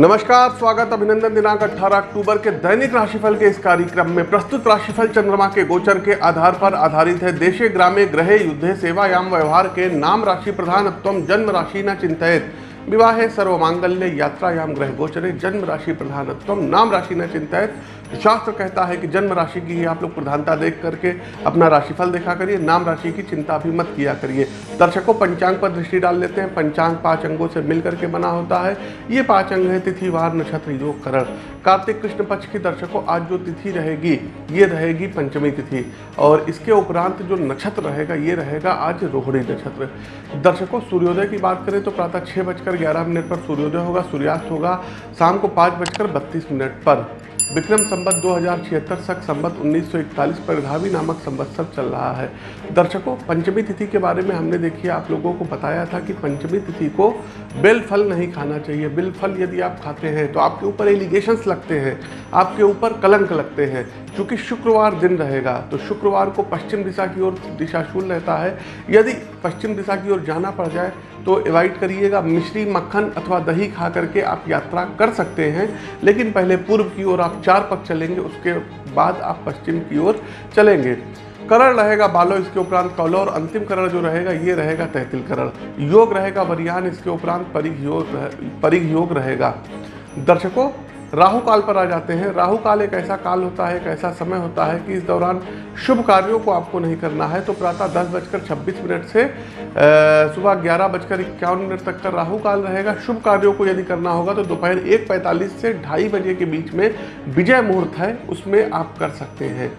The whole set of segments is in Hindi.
नमस्कार, स्वागत अभिनंदन दिनांक 18 अक्टूबर के दैनिक राशिफल के इस कार्यक्रम में प्रस्तुत राशिफल चंद्रमा के गोचर के आधार पर आधारित है देशे ग्रामे ग्रहे युद्धे सेवायाम व्यवहार के नाम राशि प्रधानत्व जन्म राशि न चिंतित। विवाहे सर्वमांगल्य यात्रायाम ग्रह गोचरे जन्म राशि प्रधानत्व। नाम राशि न चिंतित। शास्त्र कहता है कि जन्म राशि की ही आप लोग प्रधानता देख करके अपना राशिफल देखा करिए। नाम राशि की चिंता भी मत किया करिए। दर्शकों पंचांग पर दृष्टि डाल लेते हैं। पंचांग पाँच अंगों से मिल करके बना होता है। ये पाँच अंग है तिथि वार नक्षत्र, योग, करण। कार्तिक कृष्ण पक्ष की दर्शकों, आज जो तिथि रहेगी, ये रहेगी पंचमी तिथि। और इसके उपरांत जो नक्षत्र रहेगा, ये रहेगा आज रोहिणी नक्षत्र। दर्शकों, सूर्योदय की बात करें तो प्रातः छः बजकर ग्यारह मिनट पर सूर्योदय होगा सूर्यास्त होगा शाम को पाँच बजकर बत्तीस मिनट पर। विक्रम संबत दो हज़ार सक संबत 1941 पर धावी नामक संवत्सर चल रहा है। दर्शकों, पंचमी तिथि के बारे में हमने देखिए आप लोगों को बताया था कि पंचमी तिथि को बेल फल नहीं खाना चाहिए। बेल फल यदि आप खाते हैं तो आपके ऊपर एलिगेशंस लगते हैं, आपके ऊपर कलंक लगते हैं। क्योंकि शुक्रवार दिन रहेगा तो शुक्रवार को पश्चिम दिशा की ओर दिशाशूल रहता है। यदि पश्चिम दिशा की ओर जाना पड़ जाए तो अवॉइड करिएगा, मिश्री मक्खन अथवा दही खा करके आप यात्रा कर सकते हैं। लेकिन पहले पूर्व की ओर आप चार पग चलेंगे, उसके बाद आप पश्चिम की ओर चलेंगे। करण रहेगा बालो, इसके उपरांत कौलो, और अंतिम करण जो रहेगा, ये रहेगा तहतिल करण। योग रहेगा, वरियान, इसके उपरांत परिघ योग परिघ योग रहेगा। दर्शकों राहु काल पर आ जाते हैं। राहु काल एक ऐसा काल होता है, एक ऐसा समय होता है कि इस दौरान शुभ कार्यों को आपको नहीं करना है। तो प्रातः दस बजकर छब्बीस मिनट से सुबह ग्यारह बजकर इक्यावन मिनट तक का राहु काल रहेगा। शुभ कार्यों को यदि करना होगा तो दोपहर एक पैंतालीस से ढाई बजे के बीच में विजय मुहूर्त है, उसमें आप कर सकते हैं।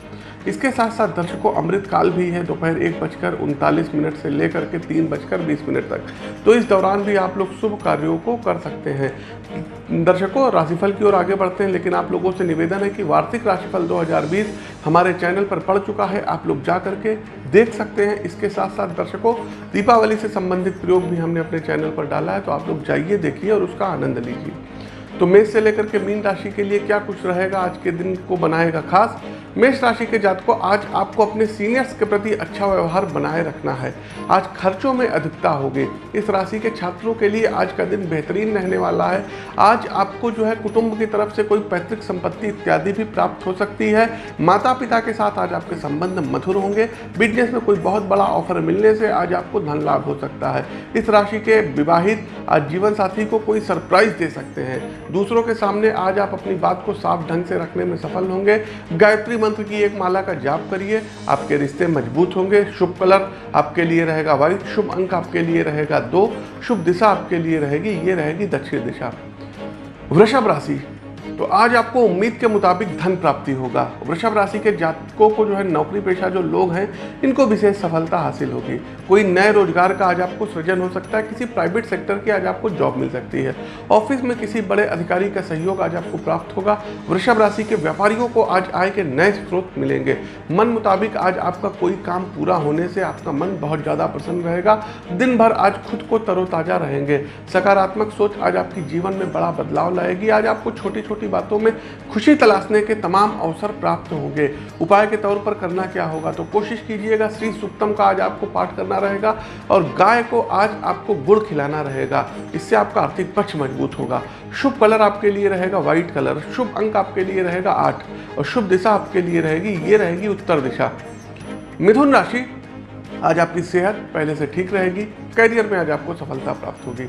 इसके साथ साथ दर्शकों, अमृत काल भी है, दोपहर एक बजकर उनतालीस मिनट से लेकर के तीन बजकर बीस मिनट तक। तो इस दौरान भी आप लोग शुभ कार्यों को कर सकते हैं। दर्शकों, राशिफल की ओर आगे बढ़ते हैं, लेकिन आप लोगों से निवेदन है कि वार्षिक राशिफल 2020 हमारे चैनल पर पड़ चुका है। आप लोग जा करके देख सकते हैं। इसके साथ साथ दर्शकों, दीपावली से संबंधित प्रयोग भी हमने अपने चैनल पर डाला है तो आप लोग जाइए, देखिए और उसका आनंद लीजिए। तो मेष से लेकर के मीन राशि के लिए क्या कुछ रहेगा? आज के दिन को बनाएगा खास। मेष राशि के जातकों, आज आपको अपने सीनियर्स के प्रति अच्छा व्यवहार बनाए रखना है। आज खर्चों में अधिकता होगी। इस राशि के छात्रों के लिए आज का दिन बेहतरीन रहने वाला है। आज आपको जो है कुटुंब की तरफ़ से कोई पैतृक संपत्ति इत्यादि भी प्राप्त हो सकती है। माता पिता के साथ आज आपके संबंध मधुर होंगे। बिज़नेस में कोई बहुत बड़ा ऑफ़र मिलने से आज आपको धन लाभ हो सकता है। इस राशि के विवाहित आज जीवन साथी को कोई सरप्राइज़ दे सकते हैं। दूसरों के सामने आज आप अपनी बात को साफ़ ढंग से रखने में सफल होंगे। गायत्री मंत्र की एक माला का जाप करिए। आपके रिश्ते मज़बूत होंगे। शुभ कलर आपके लिए रहेगा वाइट शुभ अंक आपके लिए रहेगा दो, शुभ दिशा आपके लिए रहेगी, ये रहेगी दक्षिण दिशा। वृषभ राशि तो आज आपको उम्मीद के मुताबिक धन प्राप्ति होगा। वृषभ राशि के जातकों को जो है नौकरी पेशा जो लोग हैं, इनको विशेष सफलता हासिल होगी। कोई नए रोज़गार का आज आपको सृजन हो सकता है, किसी प्राइवेट सेक्टर की आज आपको जॉब मिल सकती है। ऑफ़िस में किसी बड़े अधिकारी का सहयोग आज आपको प्राप्त होगा। वृषभ राशि के व्यापारियों को आज आय के नए स्रोत मिलेंगे। मन मुताबिक आज आपका कोई काम पूरा होने से आपका मन बहुत ज़्यादा प्रसन्न रहेगा। दिन भर आज खुद को तरोताज़ा रहेंगे। सकारात्मक सोच आज आपकी जीवन में बड़ा बदलाव लाएगी। आज आपको छोटी छोटी बातों में खुशी तलाशने के तमाम अवसर प्राप्त होंगे। उपाय के तौर पर करना क्या होगा? तो कोशिश कीजिएगा, श्री सुक्तम का आज आपको पाठ करना रहेगा और गाय को आज आपको गुड़ खिलाना रहेगा। इससे आपका आर्थिक पक्ष मज़बूत होगा। शुभ कलर आपके लिए रहेगा, व्हाइट कलर। शुभ अंक आपके लिए रहेगा, आठ। और शुभ दिशा आपके लिए रहेगी, ये रहेगी उत्तर दिशा। मिथुन राशि, आज आपकी सेहत पहले से ठीक रहेगी। करियर में आज आपको सफलता प्राप्त होगी।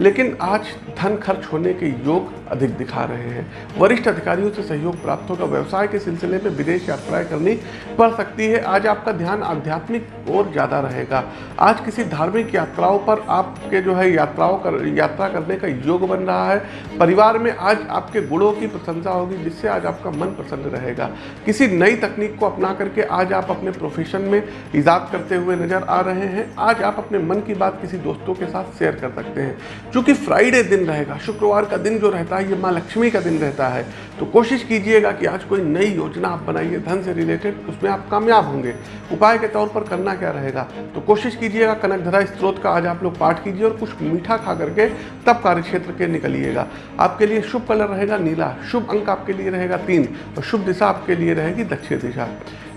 लेकिन आज धन खर्च होने के योग अधिक दिखा रहे हैं। वरिष्ठ अधिकारियों से सहयोग प्राप्त होगा। व्यवसाय के सिलसिले में विदेश यात्राएँ करनी पड़ सकती है। आज आपका ध्यान आध्यात्मिक और ज़्यादा रहेगा। आज किसी धार्मिक यात्राओं पर आपके जो है यात्राओं कर, यात्रा करने का योग बन रहा है। परिवार में आज आपके गुणों की प्रशंसा होगी, जिससे आज आपका मन प्रसन्न रहेगा। किसी नई तकनीक को अपना करके आज आप अपने प्रोफेशन में ईजाद करते हुए नज़र आ रहे हैं। आज आप अपने मन की बात किसी दोस्तों के साथ शेयर कर सकते हैं। क्योंकि फ्राइडे दिन रहेगा, शुक्रवार का दिन जो रहता है, ये माँ लक्ष्मी का दिन रहता है। तो कोशिश कीजिएगा कि आज कोई नई योजना आप बनाइए, धन से रिलेटेड उसमें आप कामयाब होंगे। उपाय के तौर पर करना क्या रहेगा? तो कोशिश कीजिएगा कनकधरा स्त्रोत का आज आप लोग पाठ कीजिए और कुछ मीठा खा करके तब कार्य क्षेत्र के निकलिएगा। आपके लिए शुभ कलर रहेगा नीला, शुभ अंक आपके लिए रहेगा तीन और शुभ दिशा आपके लिए रहेगी दक्षिण दिशा।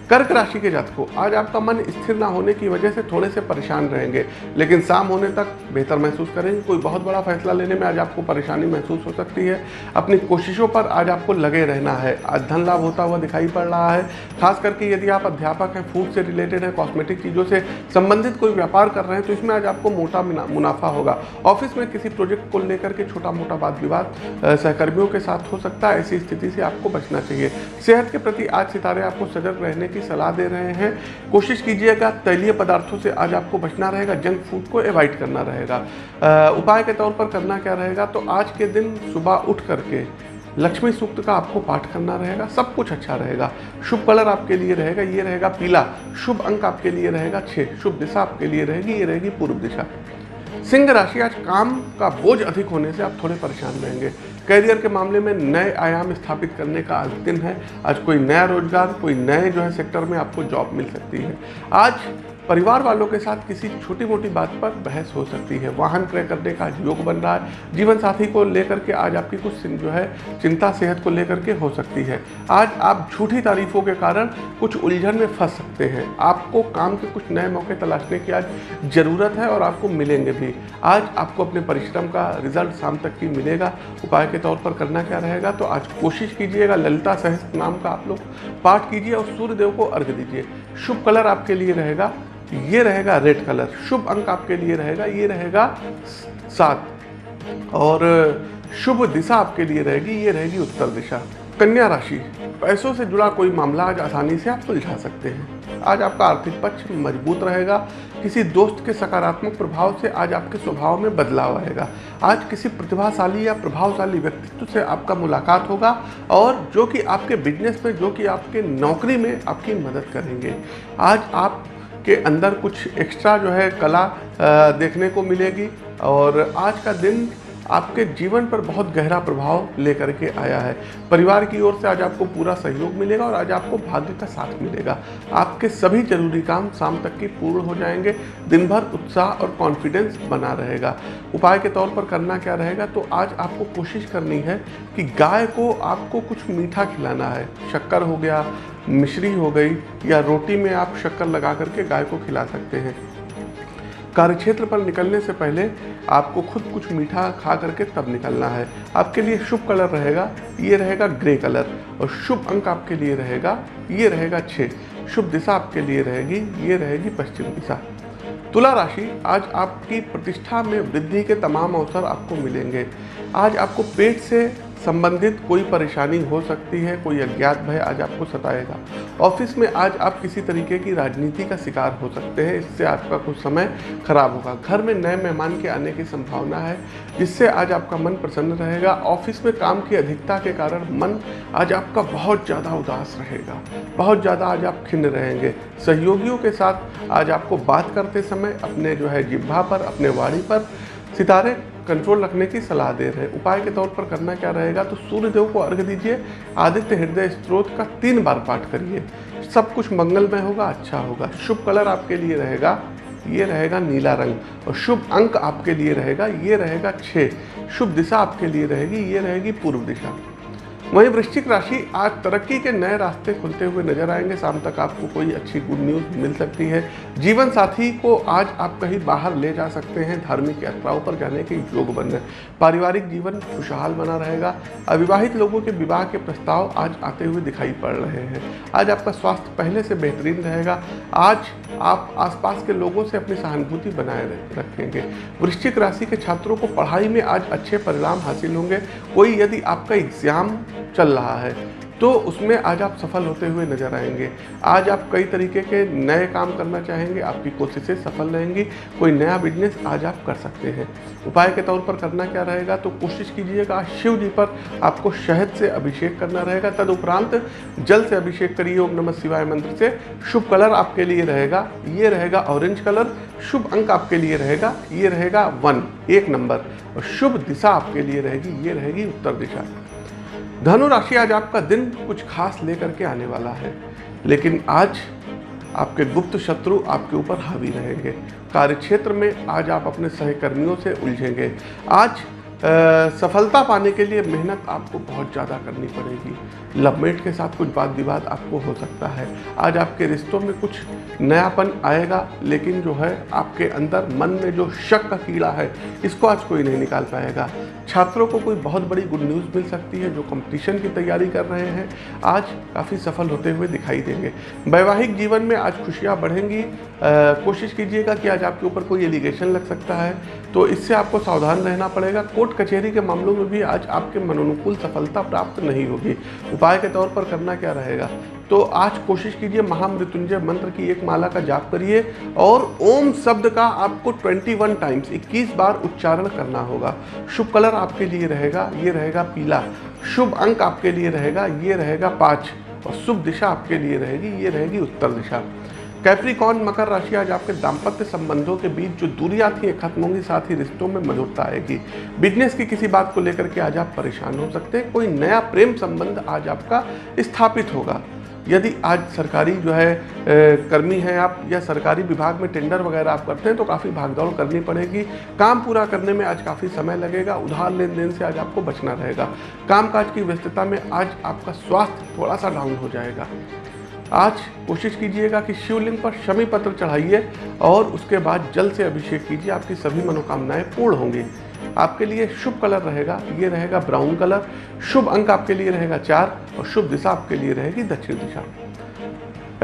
कर्क राशि के जातकों, आज आपका मन स्थिर ना होने की वजह से थोड़े से परेशान रहेंगे, लेकिन शाम होने तक बेहतर महसूस करेंगे। कोई बहुत बड़ा फैसला लेने में आज आपको परेशानी महसूस हो सकती है। अपनी कोशिशों पर आज आपको लगे रहना है। आज धन लाभ होता हुआ दिखाई पड़ रहा है। खास करके यदि आप अध्यापक हैं फ़ूड से रिलेटेड है कॉस्मेटिक चीज़ों से संबंधित कोई व्यापार कर रहे हैं तो इसमें आज आपको मोटा मुनाफा होगा। ऑफ़िस में किसी प्रोजेक्ट को लेकर के छोटा मोटा वाद विवाद सहकर्मियों के साथ हो सकता है। ऐसी स्थिति से आपको बचना चाहिए। सेहत के प्रति आज सितारे आपको सजग रहने की सलाह दे रहे हैं। कोशिश कीजिएगा, तैलीय पदार्थों से आज आपको बचना रहेगा, जंक फ़ूड को अवॉइड करना रहेगा। उपाय के तौर पर करना क्या रहेगा? तो आज के दिन सुबह उठ करके लक्ष्मी सूक्त का आपको पाठ करना रहेगा, सब कुछ अच्छा रहेगा। शुभ कलर आपके लिए रहेगा, ये रहेगा पीला। शुभ अंक आपके लिए रहेगा छः शुभ दिशा आपके लिए रहेगी, ये रहेगी पूर्व दिशा। सिंह राशि आज काम का बोझ अधिक होने से आप थोड़े परेशान रहेंगे। करियर के मामले में नए आयाम स्थापित करने का आज दिन है। आज कोई नया रोज़गार, कोई नए जो है सेक्टर में आपको जॉब मिल सकती है। आज परिवार वालों के साथ किसी छोटी मोटी बात पर बहस हो सकती है। वाहन क्रय करने का योग बन रहा है। जीवन साथी को लेकर के आज आपकी कुछ जो है, चिंता सेहत को लेकर के हो सकती है। आज आप झूठी तारीफों के कारण कुछ उलझन में फंस सकते हैं। आपको काम के कुछ नए मौके तलाशने की आज ज़रूरत है और आपको मिलेंगे भी। आज आपको अपने परिश्रम का रिज़ल्ट शाम तक की मिलेगा। उपाय के तौर पर करना क्या रहेगा? तो आज कोशिश कीजिएगा, ललिता सहस्त्र नाम का आप लोग पाठ कीजिए और सूर्यदेव को अर्घ दीजिए। शुभ कलर आपके लिए रहेगा। ये रहेगा रेड कलर। शुभ अंक आपके लिए रहेगा, ये रहेगा सात। और, शुभ दिशा आपके लिए रहेगी, ये रहेगी उत्तर दिशा। कन्या राशि, पैसों से जुड़ा कोई मामला आज आसानी से आप सुलझा सकते हैं। आज आपका आर्थिक पक्ष मज़बूत रहेगा, किसी दोस्त के सकारात्मक प्रभाव से आज आपके स्वभाव में बदलाव आएगा। आज किसी प्रतिभाशाली या प्रभावशाली व्यक्तित्व से आपका मुलाकात होगा, और जो कि आपके बिज़नेस में, जो कि आपके नौकरी में आपकी मदद करेंगे। आज आप के अंदर कुछ एक्स्ट्रा जो है कला देखने को मिलेगी। और आज का दिन आपके जीवन पर बहुत गहरा प्रभाव लेकर के आया है। परिवार की ओर से आज आपको पूरा सहयोग मिलेगा और आज आपको भाग्य का साथ मिलेगा। आपके सभी ज़रूरी काम शाम तक की पूर्ण हो जाएँगे। दिन भर उत्साह और कॉन्फिडेंस बना रहेगा। उपाय के तौर पर करना क्या रहेगा? तो आज आपको कोशिश करनी है कि गाय को आपको कुछ मीठा खिलाना है। शक्कर हो गया, मिश्री हो गई, या रोटी में आप शक्कर लगा करके गाय को खिला सकते हैं। कार्यक्षेत्र पर निकलने से पहले आपको खुद कुछ मीठा खा करके तब निकलना है। आपके लिए शुभ कलर रहेगा, ये रहेगा ग्रे कलर। और शुभ अंक आपके लिए रहेगा, ये रहेगा छः शुभ दिशा आपके लिए रहेगी, ये रहेगी पश्चिम दिशा। तुला राशि, आज आपकी प्रतिष्ठा में वृद्धि के तमाम अवसर आपको मिलेंगे। आज आपको पेट से संबंधित कोई परेशानी हो सकती है, कोई अज्ञात भय आज आपको सताएगा। ऑफ़िस में आज आप किसी तरीके की राजनीति का शिकार हो सकते हैं, इससे आपका कुछ समय खराब होगा। घर में नए मेहमान के आने की संभावना है, जिससे आज आपका मन प्रसन्न रहेगा। ऑफ़िस में काम की अधिकता के कारण मन आज आपका बहुत ज़्यादा उदास रहेगा, बहुत ज़्यादा आज आप खिन्न रहेंगे। सहयोगियों के साथ आज आपको बात करते समय अपने जो है जिब्भा पर, अपने वाड़ी पर सितारे कंट्रोल रखने की सलाह दे रहे हैं। उपाय के तौर पर करना क्या रहेगा? तो सूर्य देव को अर्घ दीजिए, आदित्य हृदय स्त्रोत का तीन बार पाठ करिए। सब कुछ मंगलमय होगा अच्छा होगा। शुभ कलर आपके लिए रहेगा, ये रहेगा नीला रंग। और शुभ अंक आपके लिए रहेगा, ये रहेगा छः शुभ दिशा आपके लिए रहेगी, ये रहेगी पूर्व दिशा। वहीं वृश्चिक राशि आज तरक्की के नए रास्ते खुलते हुए नज़र आएँगे। शाम तक आपको कोई अच्छी गुड न्यूज़ मिल सकती है। जीवन साथी को आज आप कहीं बाहर ले जा सकते हैं। धार्मिक यात्राओं पर जाने के योग बन रहे पारिवारिक जीवन खुशहाल बना रहेगा। अविवाहित लोगों के विवाह के प्रस्ताव आज आते हुए दिखाई पड़ रहे हैं। आज आपका स्वास्थ्य पहले से बेहतरीन रहेगा। आज आप आसपास के लोगों से अपनी सहानुभूति बनाए रखेंगे। वृश्चिक राशि के छात्रों को पढ़ाई में आज अच्छे परिणाम हासिल होंगे। कोई यदि आपका एग्ज़ाम चल रहा है। तो उसमें आज आप सफल होते हुए नज़र आएँगे। आज आप कई तरीके के नए काम करना चाहेंगे, आपकी कोशिशें सफल रहेंगी, कोई नया बिज़नेस आज आप कर सकते हैं। उपाय के तौर पर करना क्या रहेगा तो कोशिश कीजिएगा शिव जी पर आपको शहद से अभिषेक करना रहेगा। तदुपरांत जल से अभिषेक करिए, ओम नमः शिवाय मंत्र से। शुभ कलर आपके लिए रहेगा, ये रहेगा ऑरेंज कलर। शुभ अंक आपके लिए रहेगा, ये रहेगा वन एक नंबर। और शुभ दिशा आपके लिए रहेगी, ये रहेगी उत्तर दिशा। धनु राशि आज आपका दिन कुछ खास लेकर के आने वाला है। लेकिन आज आपके गुप्त शत्रु आपके ऊपर हावी रहेंगे। कार्य क्षेत्र में आज आप अपने सहकर्मियों से उलझेंगे। आज सफलता पाने के लिए मेहनत आपको बहुत ज़्यादा करनी पड़ेगी। लवमेट के साथ कुछ बात विवाद आपको हो सकता है। आज आपके रिश्तों में कुछ नयापन आएगा, लेकिन जो है आपके अंदर मन में जो शक का कीड़ा है, इसको आज कोई नहीं निकाल पाएगा। छात्रों को कोई बहुत बड़ी गुड न्यूज़ मिल सकती है जो कंपटीशन की तैयारी कर रहे हैं। आज काफ़ी सफल होते हुए दिखाई देंगे। वैवाहिक जीवन में आज खुशियाँ बढ़ेंगी। कोशिश कीजिएगा कि आज आपके ऊपर कोई एलिगेशन लग सकता है तो इससे आपको सावधान रहना पड़ेगा। कोर्ट कचहरी के मामलों में भी आज आपके मनोनुकूल सफलता प्राप्त नहीं होगी। उपाय के तौर पर करना क्या रहेगा? तो आज कोशिश कीजिए महामृत्युंजय मंत्र की एक माला का जाप करिए और ओम शब्द का आपको 21 टाइम्स 21 बार उच्चारण करना होगा। शुभ कलर आपके लिए रहेगा, ये रहेगा पीला। शुभ अंक आपके लिए रहेगा, ये रहेगा पाँच। और शुभ दिशा आपके लिए रहेगी, ये रहेगी उत्तर दिशा। कैप्रिकॉन मकर राशि आज आपके दाम्पत्य संबंधों के बीच जो दूरियाँ थी खत्म होंगी, साथ ही रिश्तों में मधुरता आएगी। बिज़नेस की किसी बात को लेकर के आज आप परेशान हो सकते हैं। कोई नया प्रेम संबंध आज आपका स्थापित होगा। यदि आज सरकारी जो है कर्मी हैं आप या सरकारी विभाग में टेंडर वगैरह आप करते हैं तो काफ़ी भागदौड़ करनी पड़ेगी। काम पूरा करने में आज काफ़ी समय लगेगा। उधार लेन देन से आज आपको बचना रहेगा। कामकाज की व्यस्तता में आज आपका स्वास्थ्य थोड़ा सा डाउन हो जाएगा। आज कोशिश कीजिएगा कि शिवलिंग पर शमी पत्र चढ़ाइए और उसके बाद जल से अभिषेक कीजिए। आपकी सभी मनोकामनाएँ पूर्ण होंगी। आपके लिए शुभ कलर रहेगा। ये रहेगा ब्राउन कलर। शुभ अंक आपके लिए रहेगा चार और शुभ दिशा आपके लिए रहेगी दक्षिण दिशा।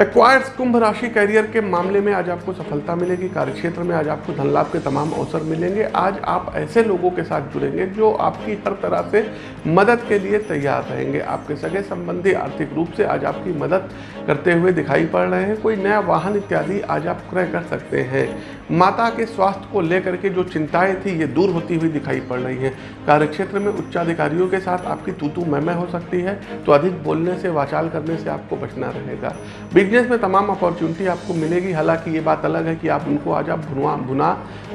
एक्वायर्स कुंभ राशि कैरियर के मामले में आज आपको सफलता मिलेगी। कार्यक्षेत्र में आज आपको धन लाभ के तमाम अवसर मिलेंगे। आज आप ऐसे लोगों के साथ जुड़ेंगे जो आपकी हर तरह से मदद के लिए तैयार रहेंगे। आपके सगे संबंधी आर्थिक रूप से आज आपकी मदद करते हुए दिखाई पड़ रहे हैं। कोई नया वाहन इत्यादि आज आप क्रय कर सकते हैं। माता के स्वास्थ्य को लेकर के जो चिंताएँ थी, ये दूर होती हुई दिखाई पड़ रही हैं। कार्यक्षेत्र में उच्चाधिकारियों के साथ आपकी तूतू मैमय हो सकती है। तो अधिक बोलने से, वाचाल करने से आपको बचना रहेगा। बिज़नेस में तमाम अपॉर्चुनिटी आपको मिलेगी। हालाँकि ये बात अलग है कि आप उनको आज आप भुना भुना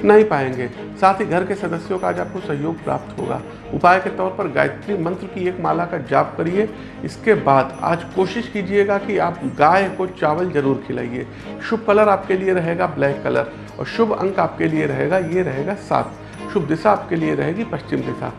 नहीं पाएँगे। साथ ही घर के सदस्यों का आज आपको सहयोग प्राप्त होगा। उपाय के तौर पर गायत्री मंत्र की एक माला का जाप करिए। इसके बाद आज कोशिश कीजिएगा कि आप गाय को चावल ज़रूर खिलाइए। शुभ कलर आपके लिए रहेगा ब्लैक कलर और शुभ अंक आपके लिए रहेगा, ये रहेगा सात। शुभ दिशा आपके लिए रहेगी पश्चिम दिशा।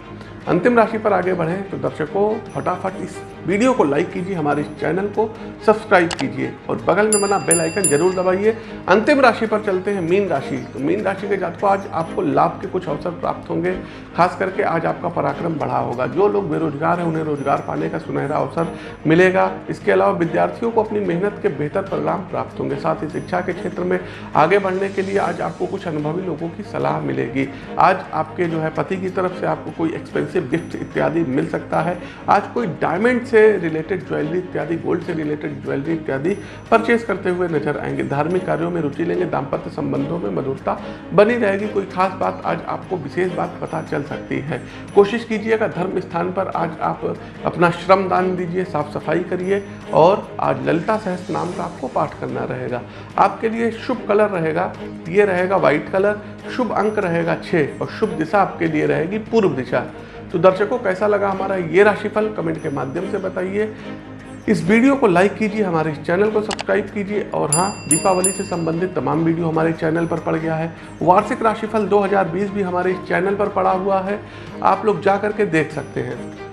अंतिम राशि पर आगे बढ़ें तो दर्शकों, फटाफट इस वीडियो को लाइक कीजिए, हमारे चैनल को सब्सक्राइब कीजिए और बगल में बना बेल आइकन ज़रूर दबाइए। अंतिम राशि पर चलते हैं मीन राशि। तो मीन राशि के जातकों, आज आपको लाभ के कुछ अवसर प्राप्त होंगे। खास करके आज आपका पराक्रम बढ़ा होगा। जो लोग बेरोजगार हैं, उन्हें रोज़गार पाने का सुनहरा अवसर मिलेगा। इसके अलावा विद्यार्थियों को अपनी मेहनत के बेहतर परिणाम प्राप्त होंगे। साथ ही शिक्षा के क्षेत्र में आगे बढ़ने के लिए आज आपको कुछ अनुभवी लोगों की सलाह मिलेगी। आज आपके जो है पति की तरफ़ से आपको कोई एक्सपेंसिव गिफ्ट इत्यादि मिल सकता है। आज कोई डायमंड से से रिलेटेड ज्वेलरी इत्यादि गोल्ड से रिलेटेड ज्वेलरी इत्यादि परचेज करते हुए नज़र आएँगे। धार्मिक कार्यों में रुचि लेंगे, दाम्पत्य संबंधों में मधुरता बनी रहेगी। कोई खास बात आज आपको विशेष बात पता चल सकती है। कोशिश कीजिएगा धर्म स्थान पर आज आप अपना श्रम दान दीजिए, साफ़ सफ़ाई करिए और आज ललिता सहस नाम का आपको पाठ करना रहेगा। आपके लिए शुभ कलर रहेगा, ये रहेगा व्हाइट कलर, शुभ अंक रहेगा छः और शुभ दिशा आपके लिए रहेगी पूर्व दिशा। तो दर्शकों, कैसा लगा हमारा ये राशिफल? कमेंट के माध्यम से बताइए। इस वीडियो को लाइक कीजिए, हमारे इस चैनल को सब्सक्राइब कीजिए। और हाँ दीपावली से संबंधित तमाम वीडियो हमारे चैनल पर पड़ गया है। वार्षिक राशिफल 2020 भी हमारे इस चैनल पर पड़ा हुआ है। आप लोग जा करके देख सकते हैं।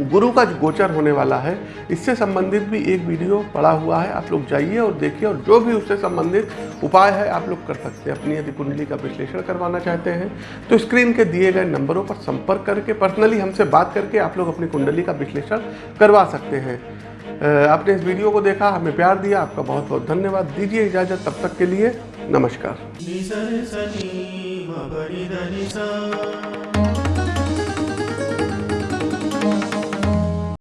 गुरु का गोचर होने वाला है। इससे संबंधित भी एक वीडियो पड़ा हुआ है। आप लोग जाइए और देखिए और जो भी उससे संबंधित उपाय है, आप लोग कर सकते हैं। अपनी यदि कुंडली का विश्लेषण करवाना चाहते हैं तो स्क्रीन के दिए गए नंबरों पर संपर्क करके, पर्सनली हमसे बात करके आप लोग अपनी कुंडली का विश्लेषण करवा सकते हैं। आपने इस वीडियो को देखा, हमें प्यार दिया, आपका बहुत बहुत धन्यवाद। दीजिए इजाज़त, तब तक के लिए नमस्कार।